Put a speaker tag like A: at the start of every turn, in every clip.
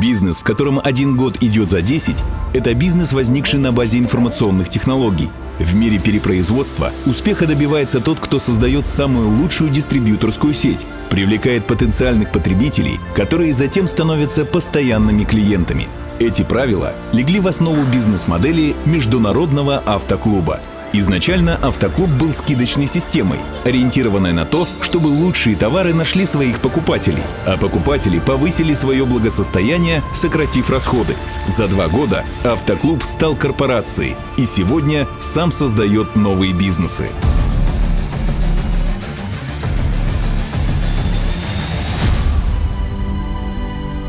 A: Бизнес, в котором один год идет за 10, это бизнес, возникший на базе информационных технологий. В мире перепроизводства успеха добивается тот, кто создает самую лучшую дистрибьюторскую сеть, привлекает потенциальных потребителей, которые затем становятся постоянными клиентами. Эти правила легли в основу бизнес-модели международного автоклуба – Изначально автоклуб был скидочной системой, ориентированной на то, чтобы лучшие товары нашли своих покупателей, а покупатели повысили свое благосостояние, сократив расходы. За два года автоклуб стал корпорацией и сегодня сам создает новые бизнесы.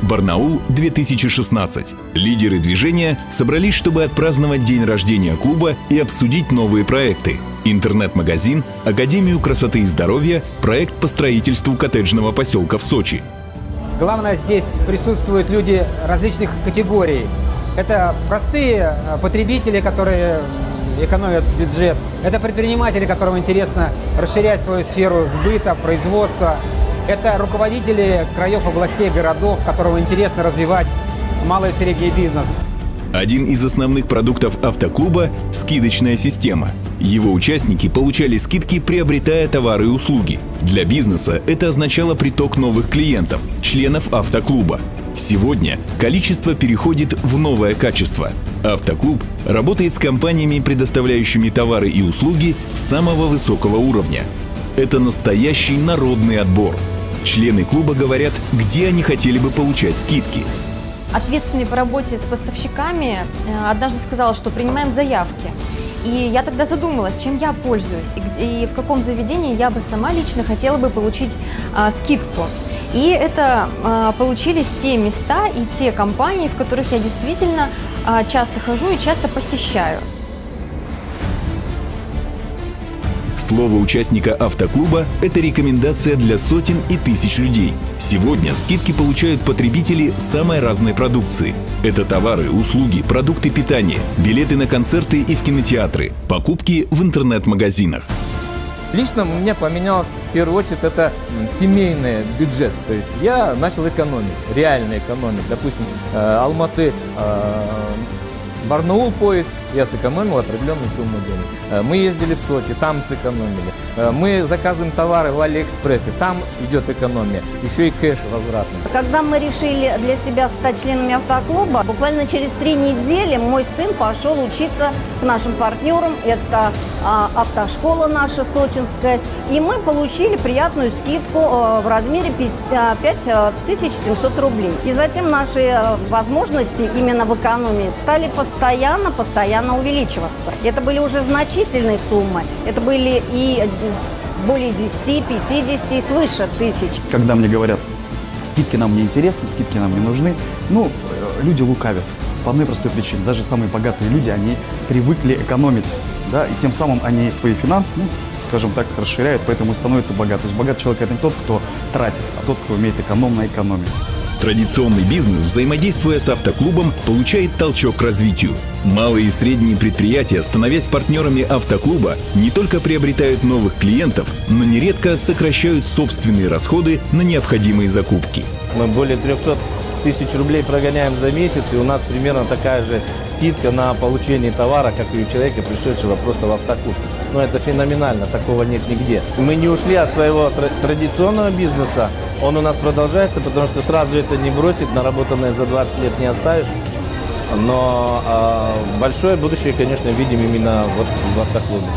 A: Барнаул 2016. Лидеры движения собрались, чтобы отпраздновать день рождения клуба и обсудить новые проекты. Интернет-магазин, Академию красоты и здоровья, проект по строительству коттеджного поселка в Сочи.
B: Главное, здесь присутствуют люди различных категорий. Это простые э, потребители, которые экономят бюджет. Это предприниматели, которым интересно расширять свою сферу сбыта, производства. Это руководители краев, областей, городов, которым интересно развивать малый и средний бизнес.
A: Один из основных продуктов автоклуба – скидочная система. Его участники получали скидки, приобретая товары и услуги. Для бизнеса это означало приток новых клиентов, членов автоклуба. Сегодня количество переходит в новое качество. Автоклуб работает с компаниями, предоставляющими товары и услуги самого высокого уровня. Это настоящий народный отбор – Члены клуба говорят, где они хотели бы получать скидки.
C: Ответственный по работе с поставщиками э, однажды сказал, что принимаем заявки. И я тогда задумалась, чем я пользуюсь и, и в каком заведении я бы сама лично хотела бы получить а, скидку. И это а, получились те места и те компании, в которых я действительно а, часто хожу и часто посещаю.
A: Слово участника автоклуба – это рекомендация для сотен и тысяч людей. Сегодня скидки получают потребители самой разной продукции. Это товары, услуги, продукты питания, билеты на концерты и в кинотеатры, покупки в интернет-магазинах.
D: Лично у меня поменялось, в первую очередь, это семейный бюджет. То есть я начал экономить, реально экономить. Допустим, э, Алматы, э, Барнаул поезд, я сэкономил определенную сумму денег. Э, мы ездили в Сочи, там сэкономили. Э, мы заказываем товары в Алиэкспрессе, там идет экономия. Еще и кэш возвратный.
E: Когда мы решили для себя стать членами автоклуба, буквально через три недели мой сын пошел учиться к нашим партнерам. Это а, автошкола наша сочинская. И мы получили приятную скидку э, в размере 5700 рублей. И затем наши возможности именно в экономии стали постоянно, постоянно увеличиваться. Это были уже значительные суммы. Это были и более 10, 50 и свыше тысяч.
F: Когда мне говорят, скидки нам не интересны, скидки нам не нужны, ну, люди лукавят. По одной простой причине. Даже самые богатые люди, они привыкли экономить, да, и тем самым они свои финансы, ну, скажем так, расширяют, поэтому становятся богаты. То есть богатый человек – это не тот, кто тратит, а тот, кто умеет экономно экономить.
A: Традиционный бизнес, взаимодействуя с автоклубом, получает толчок к развитию. Малые и средние предприятия, становясь партнерами автоклуба, не только приобретают новых клиентов, но нередко сокращают собственные расходы на необходимые закупки.
G: Мы более 300 тысяч рублей прогоняем за месяц, и у нас примерно такая же скидка на получение товара, как и у человека, пришедшего просто в автоклуб. Но это феноменально, такого нет нигде. Мы не ушли от своего традиционного бизнеса, он у нас продолжается, потому что сразу это не бросить, наработанное за 20 лет не оставишь. Но э, большое будущее, конечно, видим именно вот в автоклубе.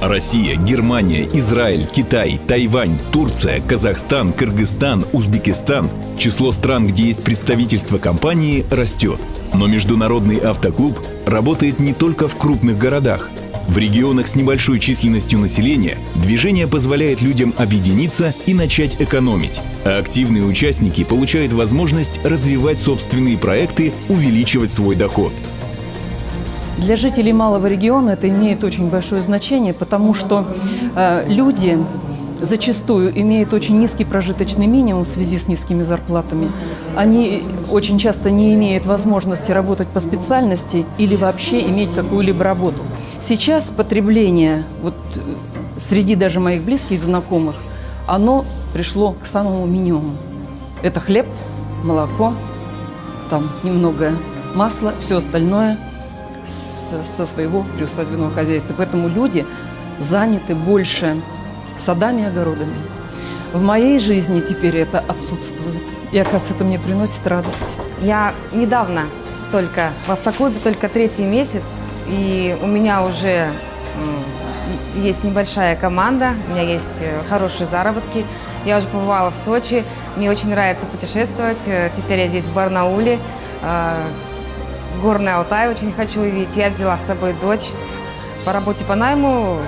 A: Россия, Германия, Израиль, Китай, Тайвань, Турция, Казахстан, Кыргызстан, Узбекистан. Число стран, где есть представительство компании, растет. Но международный автоклуб работает не только в крупных городах. В регионах с небольшой численностью населения движение позволяет людям объединиться и начать экономить, а активные участники получают возможность развивать собственные проекты, увеличивать свой доход.
H: Для жителей малого региона это имеет очень большое значение, потому что э, люди зачастую имеют очень низкий прожиточный минимум в связи с низкими зарплатами. Они очень часто не имеют возможности работать по специальности или вообще иметь какую-либо работу. Сейчас потребление, вот среди даже моих близких знакомых, оно пришло к самому минимуму. Это хлеб, молоко, там немного масла, все остальное со своего приусадебного хозяйства. Поэтому люди заняты больше садами и огородами. В моей жизни теперь это отсутствует. И, оказывается, это мне приносит радость.
I: Я недавно только в автоклубе, только третий месяц, и у меня уже есть небольшая команда, у меня есть э, хорошие заработки. Я уже побывала в Сочи, мне очень нравится путешествовать. Э, Теперь я здесь в Барнауле, э, Горный Алтай очень хочу увидеть. Я взяла с собой дочь. По работе по найму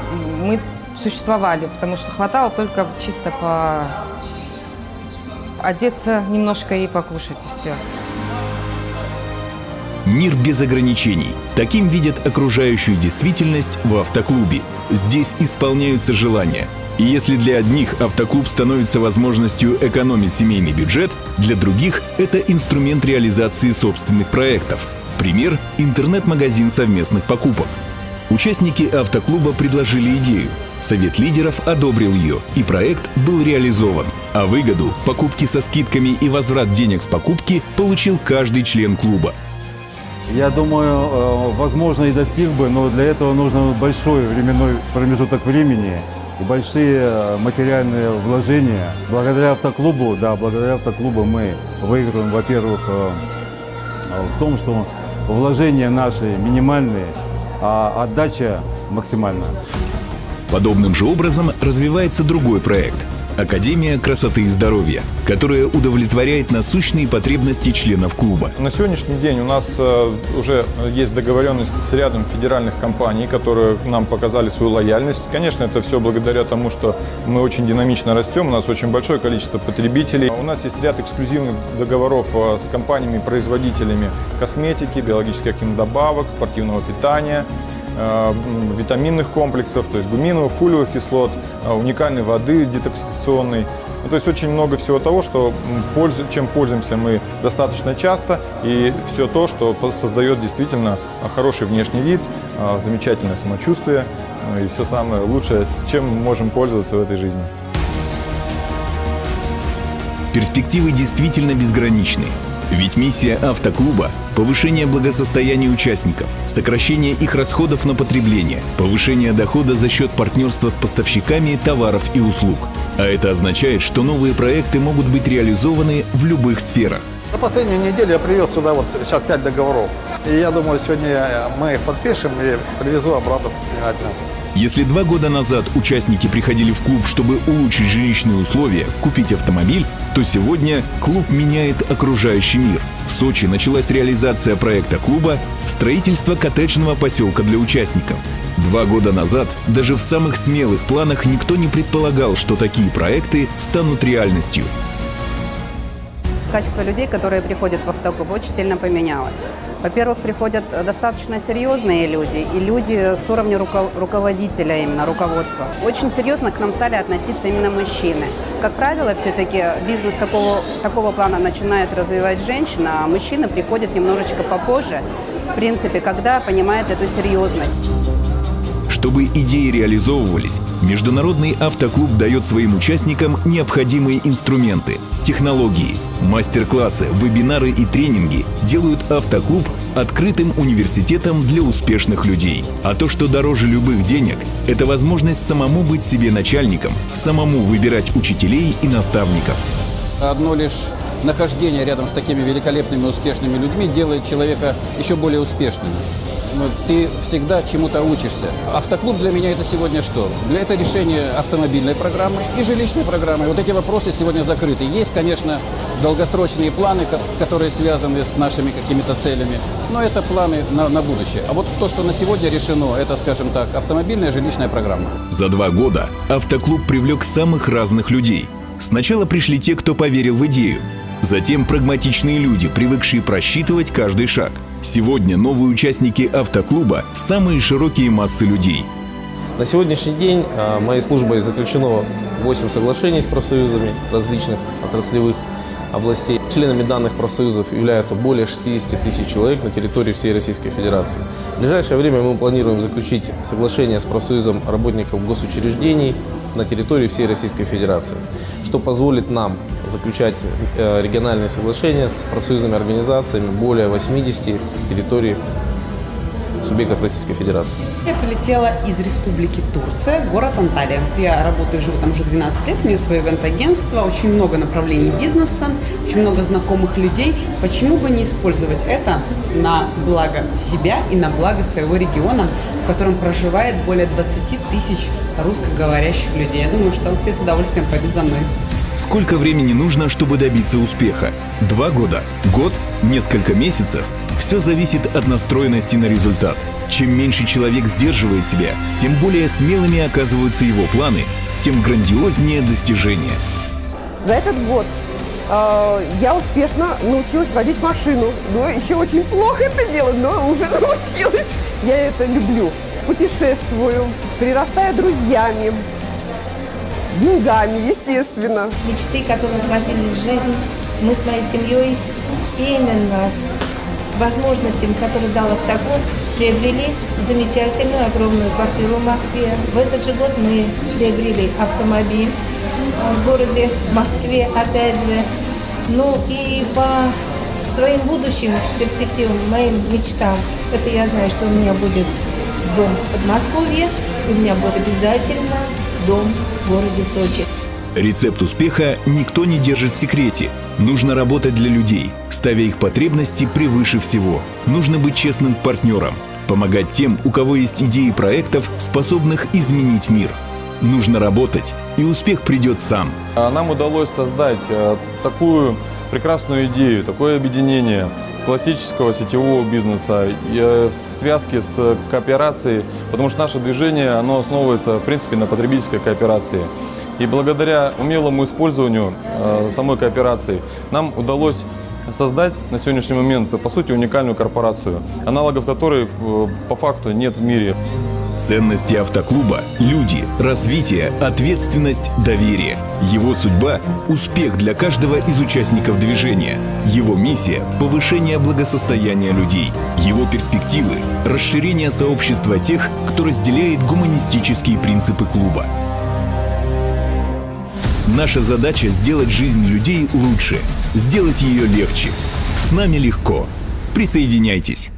I: мы существовали, потому что хватало только чисто по одеться немножко и покушать, и все.
A: Мир без ограничений. Таким видят окружающую действительность в автоклубе. Здесь исполняются желания. И если для одних автоклуб становится возможностью экономить семейный бюджет, для других это инструмент реализации собственных проектов. Пример – интернет-магазин совместных покупок. Участники автоклуба предложили идею. Совет лидеров одобрил ее, и проект был реализован. А выгоду, покупки со скидками и возврат денег с покупки получил каждый член клуба.
J: Я думаю, э, возможно, и достиг бы, но для этого нужно большой временной промежуток времени и большие э, материальные вложения. Благодаря автоклубу, да, благодаря автоклубу мы выигрываем, во-первых, э, в том, что вложения наши минимальные, а отдача максимальная.
A: Подобным же образом развивается другой проект – Академия красоты и здоровья, которая удовлетворяет насущные потребности членов клуба.
K: На сегодняшний день у нас э, уже есть договоренность с рядом федеральных компаний, которые нам показали свою лояльность. Конечно, это все благодаря тому, что мы очень динамично растем, у нас очень большое количество потребителей. У нас есть ряд эксклюзивных договоров э, с компаниями-производителями косметики, биологических добавок, спортивного питания витаминных комплексов, то есть гуминовых, фолиевых кислот, э, уникальной воды детоксикационной. Ну, то есть очень много всего того, что, чем пользуемся мы достаточно часто, и все то, что создает действительно э, хороший внешний вид, э, замечательное самочувствие э, и все самое лучшее, чем мы можем пользоваться в этой жизни.
A: Перспективы действительно безграничны. Ведь миссия автоклуба – повышение благосостояния участников, сокращение их расходов на потребление, повышение дохода за счет партнерства с поставщиками товаров и услуг. А это означает, что новые проекты могут быть реализованы в любых сферах.
L: За последнюю неделю я привез сюда вот сейчас пять договоров. И я думаю, сегодня мы их подпишем и привезу обратно предпринимателям.
A: Если два года назад участники приходили в клуб, чтобы улучшить жилищные условия, купить автомобиль, то сегодня клуб меняет окружающий мир. В Сочи началась реализация проекта клуба «Строительство коттеджного поселка для участников». Два года назад даже в самых смелых планах никто не предполагал, что такие проекты станут реальностью.
M: Качество людей, которые приходят в автоклуб, очень сильно поменялось. Во-первых, приходят достаточно серьезные люди и люди с уровня руко- руководителя, именно руководства. Очень серьезно к нам стали относиться именно мужчины. Как правило, все-таки бизнес такого, такого плана начинает развивать женщина, а мужчина приходит немножечко попозже, в принципе, когда понимает эту серьезность.
A: Чтобы идеи реализовывались, Международный автоклуб дает своим участникам необходимые инструменты, технологии, мастер-классы, вебинары и тренинги делают автоклуб открытым университетом для успешных людей. А то, что дороже любых денег, это возможность самому быть себе начальником, самому выбирать учителей и наставников.
N: Одно лишь нахождение рядом с такими великолепными, успешными людьми делает человека еще более успешным. Ну, Ты всегда чему-то учишься. Автоклуб для меня это сегодня что? Для это решение автомобильной программы и жилищной программы. Вот эти вопросы сегодня закрыты. Есть, конечно, долгосрочные планы, ко- которые связаны с нашими какими-то целями, но это планы на, на будущее. А вот то, что на сегодня решено, это, скажем так, автомобильная жилищная программа.
A: За два года автоклуб привлек самых разных людей. Сначала пришли те, кто поверил в идею. Затем прагматичные люди, привыкшие просчитывать каждый шаг. Сегодня новые участники автоклуба – самые широкие массы людей.
G: На сегодняшний день а, моей службой заключено 8 соглашений с профсоюзами различных отраслевых областей. Членами данных профсоюзов являются более 60 тысяч человек на территории всей Российской Федерации. В ближайшее время мы планируем заключить соглашение с профсоюзом работников госучреждений на территории всей Российской Федерации, что позволит нам заключать э, региональные соглашения с профсоюзными организациями более 80 территорий субъектов Российской Федерации.
O: Я прилетела из Республики Турция, город Анталия. Я работаю, живу там уже 12 лет, у меня свое ивент-агентство, очень много направлений бизнеса, очень много знакомых людей. Почему бы не использовать это на благо себя и на благо своего региона, в котором проживает более 20 тысяч русскоговорящих людей? Я думаю, что все с удовольствием пойдут за мной.
A: Сколько времени нужно, чтобы добиться успеха? Два года? Год? Несколько месяцев? Все зависит от настроенности на результат. Чем меньше человек сдерживает себя, тем более смелыми оказываются его планы, тем грандиознее достижения.
P: За этот год э, я успешно научилась водить машину. Но еще очень плохо это делать, но уже научилась. Я это люблю. Путешествую, прирастаю друзьями, деньгами, естественно.
Q: Мечты, которые воплотились в жизнь, мы с моей семьей именно с возможностями, которые дал «Автогон», приобрели замечательную огромную квартиру в Москве. В этот же год мы приобрели автомобиль в городе Москве, опять же. Ну и по своим будущим перспективам, моим мечтам, это я знаю, что у меня будет дом в Подмосковье, у меня будет обязательно дом в городе Сочи.
A: Рецепт успеха никто не держит в секрете. Нужно работать для людей, ставя их потребности превыше всего. Нужно быть честным партнером, помогать тем, у кого есть идеи проектов, способных изменить мир. Нужно работать, и успех придет сам.
K: Нам удалось создать э, такую прекрасную идею, такое объединение классического сетевого бизнеса э, в связке с кооперацией, потому что наше движение оно основывается в принципе на потребительской кооперации. И благодаря умелому использованию э, самой кооперации нам удалось создать на сегодняшний момент, по сути, уникальную корпорацию, аналогов которой э, по факту нет в мире.
A: Ценности автоклуба – люди, развитие, ответственность, доверие. Его судьба – успех для каждого из участников движения. Его миссия – повышение благосостояния людей. Его перспективы – расширение сообщества тех, кто разделяет гуманистические принципы клуба. Наша задача – сделать жизнь людей лучше, сделать ее легче. С нами легко. Присоединяйтесь.